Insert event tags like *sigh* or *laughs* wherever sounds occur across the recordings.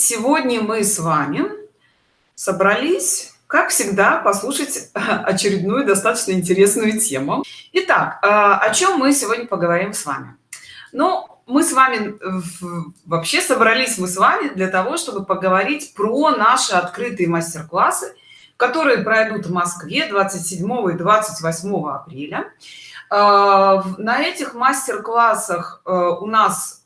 сегодня мы с вами собрались как всегда послушать очередную достаточно интересную тему. Итак а, о чем мы сегодня поговорим с вами? Ну мы с вами вообще собрались мы с вами для того чтобы поговорить про наши открытые мастер-классы которые пройдут в москве 27 и 28 апреля. А, на этих мастер-классах э, у нас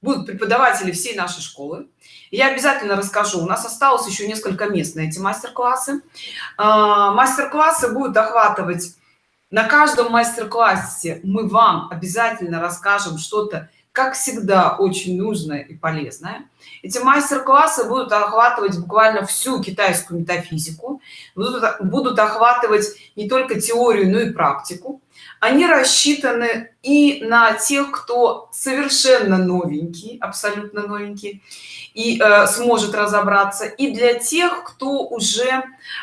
будут преподаватели всей нашей школы я обязательно расскажу. У нас осталось еще несколько мест на эти мастер-классы. А, мастер-классы будут охватывать на каждом мастер-классе. Мы вам обязательно расскажем что-то как всегда очень нужное и полезное. Эти мастер-классы будут охватывать буквально всю китайскую метафизику. Будут, будут охватывать не только теорию но и практику они рассчитаны и на тех кто совершенно новенький абсолютно новенький и э, сможет разобраться и для тех кто уже э,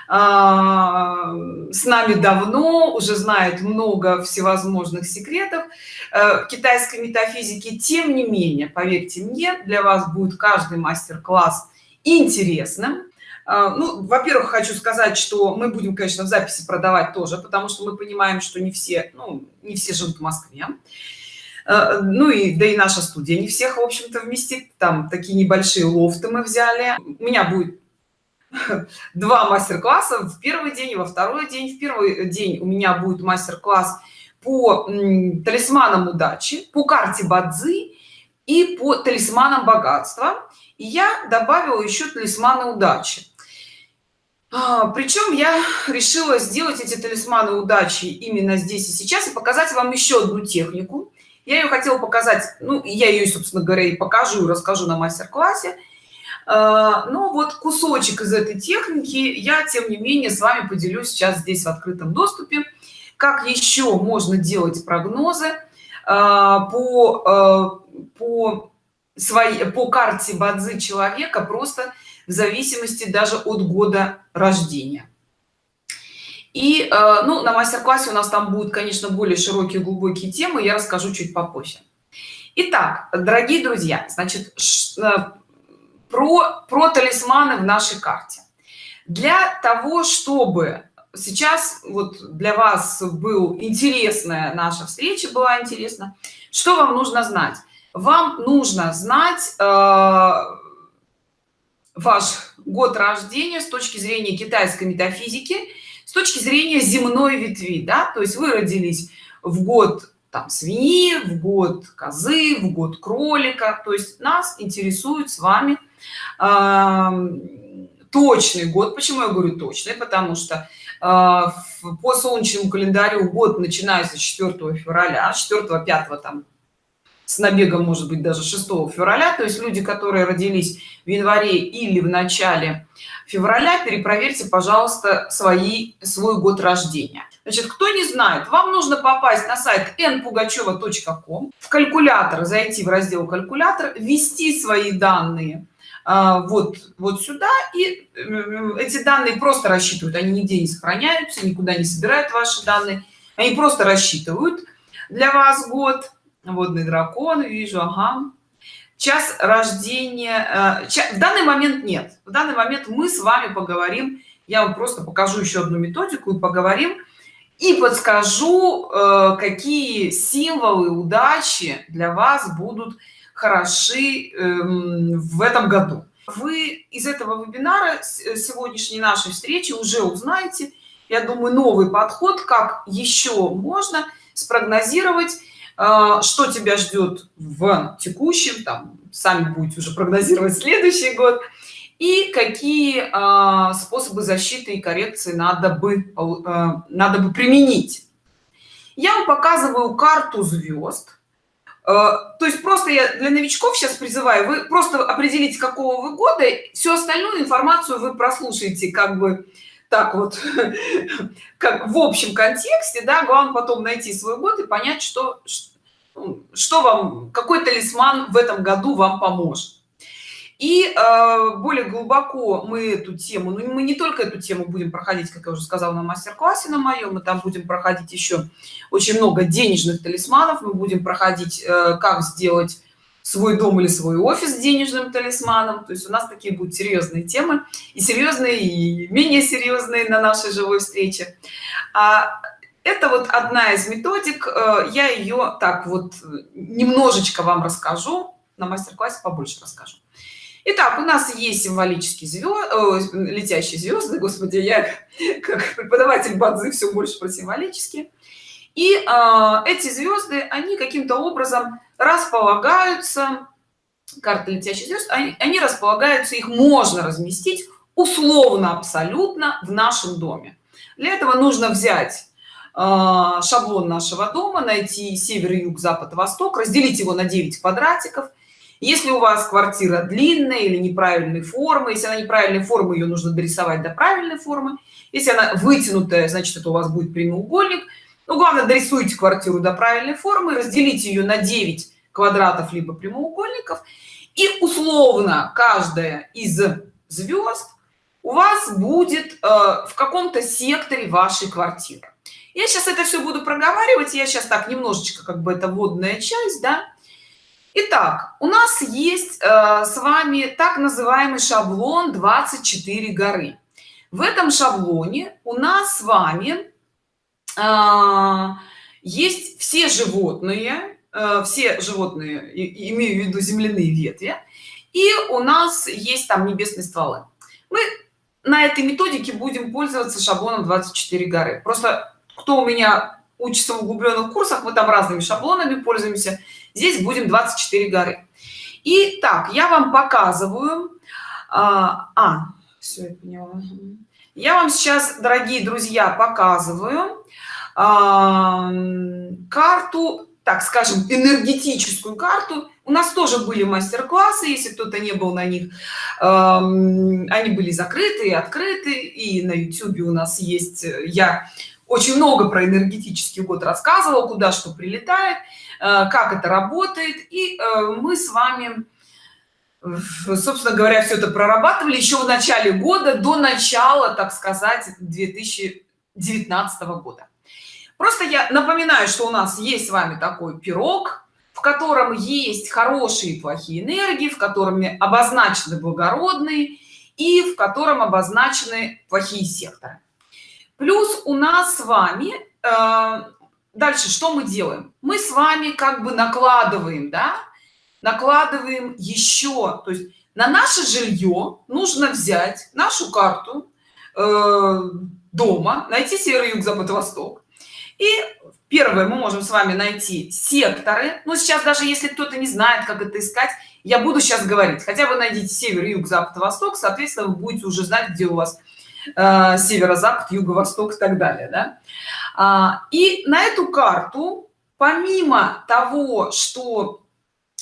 с нами давно уже знает много всевозможных секретов э, китайской метафизики тем не менее поверьте мне для вас будет каждый мастер-класс интересным ну во-первых хочу сказать что мы будем конечно в записи продавать тоже потому что мы понимаем что не все ну не все живут в москве. А, ну и да и наша студия не всех в общем-то вместит. Там такие небольшие лофты мы взяли. У меня будет *laughs* два мастер-класса. В первый день и во второй день. В первый день у меня будет мастер-класс по талисманам удачи по карте бадзи и по талисманам богатства. И я добавила еще талисманы удачи. а, причем я решила сделать эти талисманы удачи именно здесь и сейчас и показать вам еще одну технику. Я ее хотела показать ну я ее собственно говоря и покажу расскажу на мастер-классе. А, но вот кусочек из этой техники я тем не менее с вами поделюсь сейчас здесь в открытом доступе. Как еще можно делать прогнозы а, по по своей по карте бадзи человека просто в зависимости даже от года рождения. И э, ну на мастер-классе у нас там будут конечно более широкие глубокие темы я расскажу чуть попозже. Итак, дорогие друзья значит э, про про талисманы в нашей карте. Для того чтобы сейчас вот для вас был интересная наша встреча была интересна что вам нужно знать? Вам нужно знать э, ваш год рождения с точки зрения китайской метафизики с точки зрения земной ветви да? То есть вы родились в год там свиньи в год козы в год кролика. То есть нас интересует с вами э, точный год. Почему я говорю точный? Потому что э, по солнечному календарю год начинается 4 февраля 4 5 там с набегом может быть даже 6 февраля. То есть люди которые родились в январе или в начале февраля перепроверьте пожалуйста свои свой год рождения. Значит кто не знает вам нужно попасть на сайт npugacheva.com в калькулятор зайти в раздел калькулятор ввести свои данные а, вот вот сюда и эти данные просто рассчитывают. Они нигде не сохраняются никуда не собирают ваши данные. Они просто рассчитывают для вас год водный дракон вижу ага. Час рождения э, в данный момент нет. В данный момент мы с вами поговорим я вам просто покажу еще одну методику и поговорим и подскажу э, какие символы удачи для вас будут хороши эм, в этом году. Вы из этого вебинара э, сегодняшней нашей встречи уже узнаете я думаю новый подход как еще можно спрогнозировать что тебя ждет в текущем там сами будете уже прогнозировать следующий год и какие а, способы защиты и коррекции надо бы а, надо бы применить? Я вам показываю карту звезд. То есть просто я для новичков сейчас призываю вы просто определите какого вы года всю остальную информацию вы прослушаете как бы так вот *laughs* как в общем контексте да главное потом найти свой год и понять что что вам какой талисман в этом году вам поможет? И э, более глубоко мы эту тему ну мы не только эту тему будем проходить как я уже сказала на мастер-классе на моем мы там будем проходить еще очень много денежных талисманов. Мы будем проходить э, как сделать свой дом или свой офис денежным талисманом. То есть у нас такие будут серьезные темы и серьезные и менее серьезные на нашей живой встрече. А это вот одна из методик э, я ее так вот немножечко вам расскажу на мастер-классе побольше расскажу Итак, у нас есть символические звезды, летящие звезды, господи, я как преподаватель бадзы все больше про символические. И э, эти звезды, они каким-то образом располагаются, карты летящих звезд, они, они располагаются, их можно разместить условно абсолютно в нашем доме. Для этого нужно взять э, шаблон нашего дома, найти север, юг, запад, восток, разделить его на 9 квадратиков – если у вас квартира длинная или неправильной формы если она неправильной формы ее нужно дорисовать до правильной формы. Если она вытянутая значит это у вас будет прямоугольник. Ну главное дорисуйте квартиру до правильной формы разделите ее на 9 квадратов либо прямоугольников. И условно каждая из звезд у вас будет э, в каком-то секторе вашей квартиры я сейчас это все буду проговаривать я сейчас так немножечко как бы это водная часть да Итак, у нас есть э, с вами так называемый шаблон 24 горы. В этом шаблоне у нас с вами э, есть все животные, э, все животные, и, имею в виду земляные ветви, и у нас есть там небесные стволы. Мы на этой методике будем пользоваться шаблоном 24 горы. Просто кто у меня учится в углубленных курсах, мы там разными шаблонами пользуемся здесь будем 24 горы и так я вам показываю а, а все я поняла. я вам сейчас дорогие друзья показываю а, карту так скажем энергетическую карту у нас тоже были мастер-классы если кто-то не был на них э, они были закрыты и открыты и на youtube у нас есть я очень много про энергетический год рассказывал куда что прилетает Э, как это работает. И э, мы с вами собственно говоря все это прорабатывали еще в начале года до начала так сказать 2019 года. Просто я напоминаю что у нас есть с вами такой пирог в котором есть хорошие и плохие энергии в котором обозначены благородные и в котором обозначены плохие секторы плюс у нас с вами э, дальше что мы делаем? Мы с вами как бы накладываем да? Накладываем еще то есть на наше жилье нужно взять нашу карту э, дома найти север юг запад восток. И первое мы можем с вами найти секторы. Но сейчас даже если кто-то не знает как это искать я буду сейчас говорить. Хотя бы найдите север юг запад восток соответственно вы будете уже знать где у вас э, северо-запад юго-восток и так далее да? А, и на эту карту помимо того что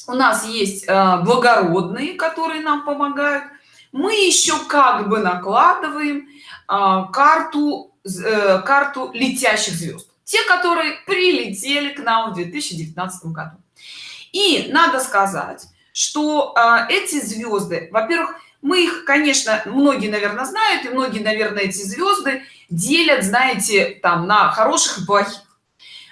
у нас есть а, благородные которые нам помогают мы еще как бы накладываем а, карту э, карту летящих звезд те которые прилетели к нам в 2019 году и надо сказать что эти звезды во-первых мы их конечно многие наверное знают и многие наверное эти звезды делят знаете там на хороших и плохих.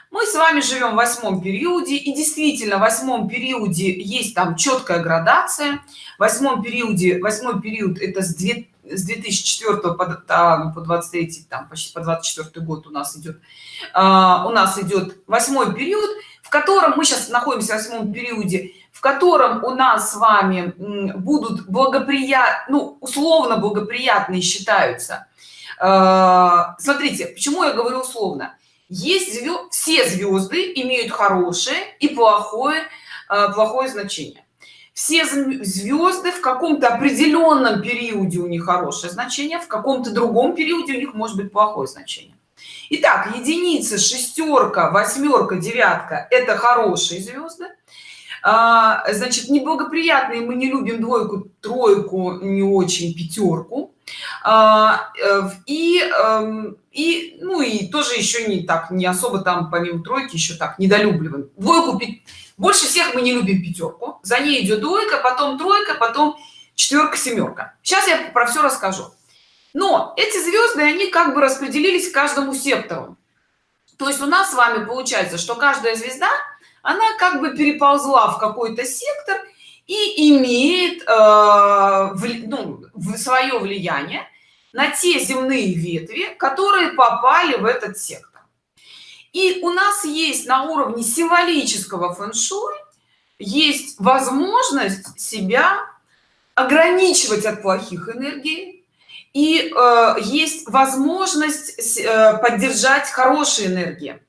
Мы с вами живем в восьмом периоде и действительно в восьмом периоде есть там четкая градация. В восьмом периоде восьмой период это с 2 с 2004 по, там, по 23 там почти по 24 год у нас идет а, у нас идет восьмой период в котором мы сейчас находимся в восьмом периоде в котором у нас с вами будут благоприятны ну, условно благоприятные считаются. А, смотрите почему я говорю условно. Есть звезд, все звезды имеют хорошее и плохое а, плохое значение. Все звезды в каком-то определенном периоде у них хорошее значение в каком-то другом периоде у них может быть плохое значение. Итак, единица шестерка восьмерка девятка это хорошие звезды а, значит неблагоприятные мы не любим двойку тройку не очень пятерку. А, э, и эм, и ну и тоже еще не так не особо там помимо тройки еще так недолюбливаем. Двойку больше всех мы не любим пятерку. За ней идет двойка потом тройка потом четверка семерка сейчас я про все расскажу. Но эти звезды они как бы распределились каждому сектору. То есть у нас с вами получается что каждая звезда она как бы переползла в какой-то сектор и имеет э, ну, свое влияние на те земные ветви которые попали в этот сектор. И у нас есть на уровне символического фэн-шуй есть возможность себя ограничивать от плохих энергий и э, есть возможность э, поддержать хорошие энергии.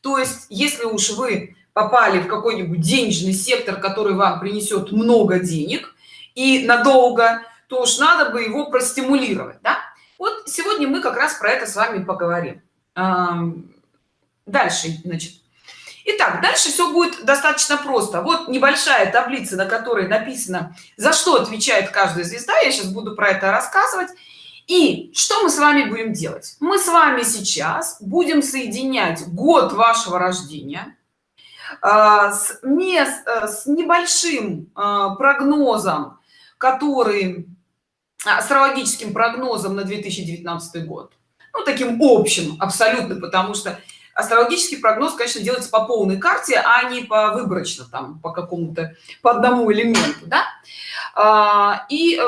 То есть если уж вы попали в какой-нибудь денежный сектор который вам принесет много денег и надолго то уж надо бы его простимулировать да? вот сегодня мы как раз про это с вами поговорим дальше значит Итак, дальше все будет достаточно просто. Вот небольшая таблица, на которой написано, за что отвечает каждая звезда. Я сейчас буду про это рассказывать. И что мы с вами будем делать? Мы с вами сейчас будем соединять год вашего рождения с, мест, э, с небольшим а, прогнозом, который астрологическим прогнозом на 2019 год. Ну, таким общим абсолютно, потому что астрологический прогноз конечно делается по полной карте а не по выборочно там по какому-то по одному элементу да? А, и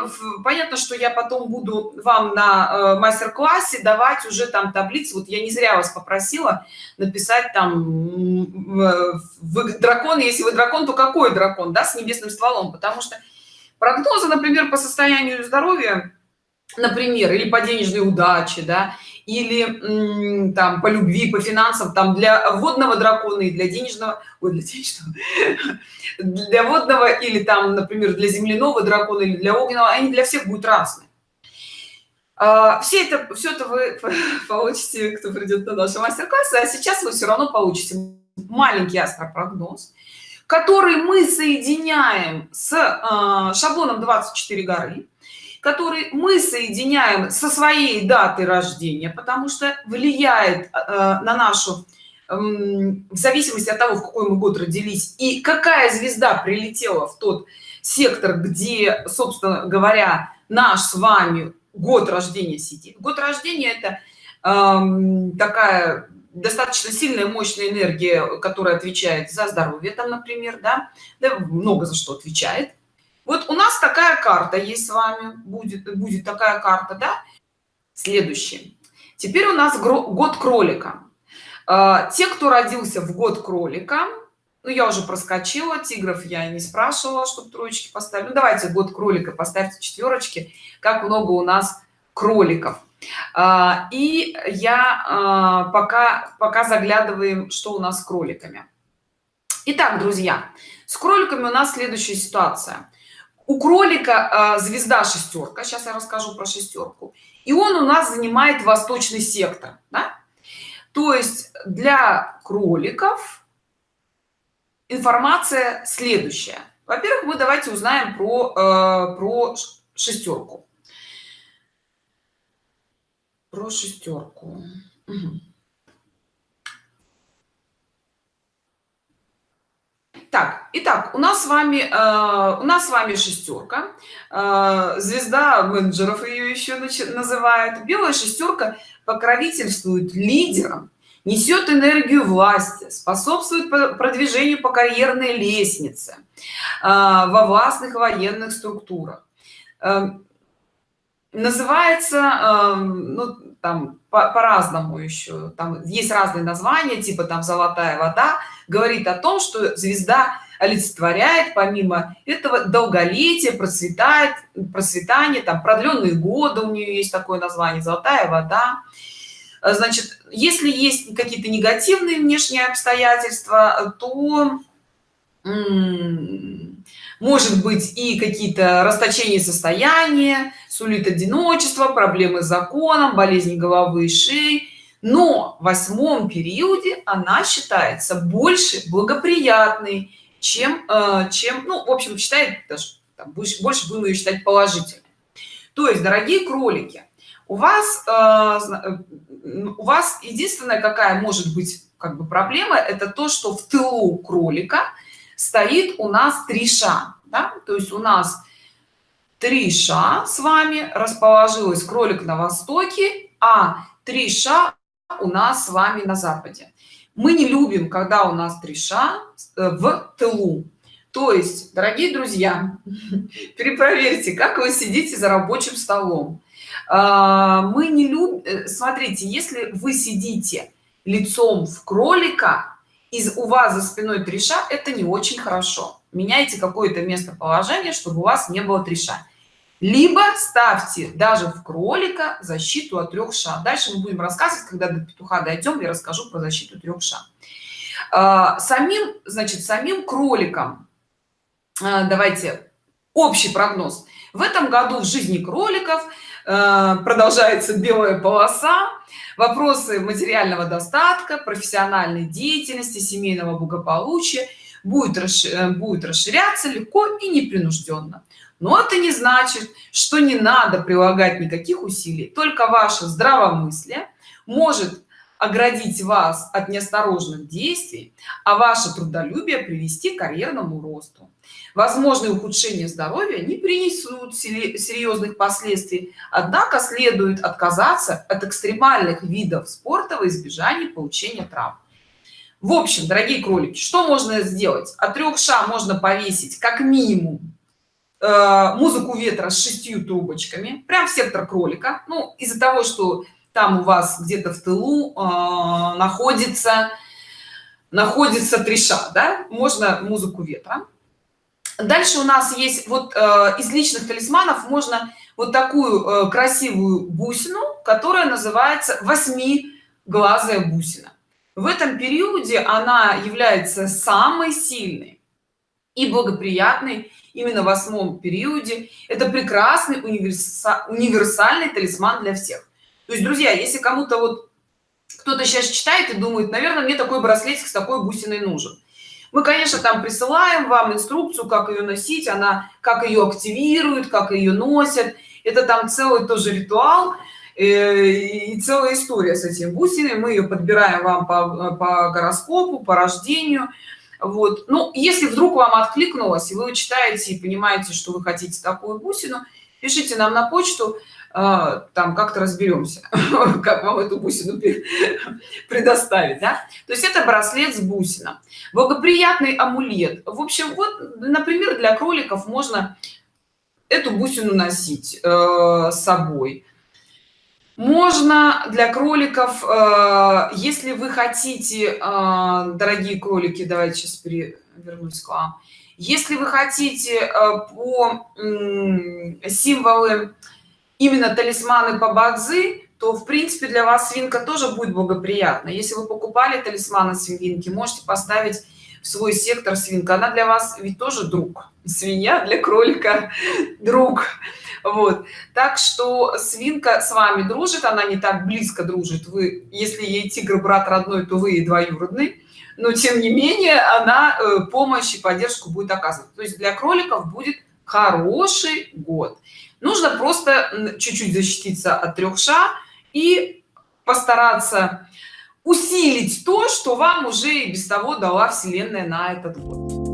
понятно что я потом буду вам на э, мастер-классе давать уже там таблицы. Вот я не зря вас попросила написать там вы дракон. Если вы дракон то какой дракон да с небесным стволом? Потому что прогнозы например по состоянию здоровья например или по денежной удаче да или там по любви по финансам там для водного дракона и для денежного ой, для денежного *laughs* для водного или там например для земляного дракона или для огненного они для всех будут разные. А, все это все это вы *laughs* получите кто придет на наши мастер-классы а сейчас вы все равно получите маленький астропрогноз который мы соединяем с э, шаблоном 24 горы который мы соединяем со своей датой рождения потому что влияет э, на нашу э, в зависимости от того в какой мы год родились и какая звезда прилетела в тот сектор где собственно говоря наш с вами год рождения сидит. Год рождения это э, такая достаточно сильная мощная энергия которая отвечает за здоровье там например да, да много за что отвечает вот у нас такая карта есть с вами будет будет такая карта да? Следующий. Теперь у нас год кролика. А, те кто родился в год кролика ну я уже проскочила тигров я не спрашивала чтобы троечки поставили. Ну, давайте год кролика поставьте четверочки как много у нас кроликов. А, и я а, пока пока заглядываем что у нас с кроликами. Итак, друзья с кроликами у нас следующая ситуация у кролика э, звезда шестерка сейчас я расскажу про шестерку и он у нас занимает восточный сектор да? то есть для кроликов информация следующая во-первых мы давайте узнаем про э, про шестерку про шестерку угу. Так итак у нас с вами э, у нас с вами шестерка. Э, звезда менеджеров ее еще называют. Белая шестерка покровительствует лидерам несет энергию власти способствует продвижению по карьерной лестнице э, во властных военных структурах. Э, называется э, ну, там по-разному по еще там есть разные названия типа там золотая вода говорит о том что звезда олицетворяет помимо этого долголетие процветает процветание там продленные годы у нее есть такое название золотая вода значит если есть какие-то негативные внешние обстоятельства то может быть и какие-то расточения состояния сулит одиночество проблемы с законом болезни головы и шеи. Но в восьмом периоде она считается больше благоприятной чем э, чем ну в общем считает даже там, больше, больше будем ее считать положительной. То есть дорогие кролики у вас э, э, у вас единственная какая может быть как бы проблема это то что в тылу кролика стоит у нас три ша да? то есть у нас три ша с вами расположилась кролик на востоке а три ша у нас с вами на западе. Мы не любим когда у нас треша э, в тылу. То есть дорогие друзья *laughs* перепроверьте как вы сидите за рабочим столом. А, мы не любим э, смотрите если вы сидите лицом в кролика из у вас за спиной треша это не очень хорошо. Меняйте какое-то местоположение чтобы у вас не было треша либо ставьте даже в кролика защиту от трех ша. Дальше мы будем рассказывать когда до петуха дойдем я расскажу про защиту трех ша. А, самим значит самим кроликам а, давайте общий прогноз. В этом году в жизни кроликов продолжается белая полоса. Вопросы материального достатка профессиональной деятельности семейного благополучия. Будет э, будет расширяться легко и непринужденно. Но это не значит что не надо прилагать никаких усилий. Только ваше здравомыслие может оградить вас от неосторожных действий а ваше трудолюбие привести к карьерному росту. Возможные ухудшения здоровья не принесут серьезных последствий однако следует отказаться от экстремальных видов спорта во избежание получения травм. В общем дорогие кролики что можно сделать? От трех ша можно повесить как минимум Э, музыку ветра с шестью трубочками. Прям в сектор кролика. Ну из-за того что там у вас где-то в тылу э, находится находится треша да? Можно музыку ветра. Дальше у нас есть вот э, из личных талисманов можно вот такую э, красивую бусину которая называется восьмиглазая бусина в этом периоде она является самой сильной и благоприятной именно в восьмом периоде. Это прекрасный универса универсальный талисман для всех то есть друзья если кому-то вот кто-то сейчас читает и думает наверное мне такой браслетик с такой бусиной нужен мы конечно там присылаем вам инструкцию как ее носить она как ее активирует как ее носят. Это там целый тоже ритуал э, и целая история с этим бусиной. Мы ее подбираем вам по, по гороскопу по рождению. Вот. Ну если вдруг вам откликнулось и вы читаете и понимаете что вы хотите такую бусину пишите нам на почту там как-то разберемся *laughs* как вам эту бусину предоставить да? то есть это браслет с бусином. Благоприятный амулет. В общем вот например для кроликов можно эту бусину носить э, с собой. Можно для кроликов э, если вы хотите э, дорогие кролики давайте сейчас вернусь к вам. Если вы хотите э, по символы именно талисманы по бадзи то в принципе для вас свинка тоже будет благоприятно если вы покупали талисманы свинки можете поставить в свой сектор свинка. Она для вас ведь тоже друг. Свинья для кролика друг. Вот. Так что свинка с вами дружит она не так близко дружит. Вы если ей тигр брат родной то вы и двоюродный. Но тем не менее она э, помощь и поддержку будет оказывать то есть для кроликов будет хороший год нужно просто чуть-чуть защититься от трех ша и постараться усилить то что вам уже и без того дала вселенная на этот год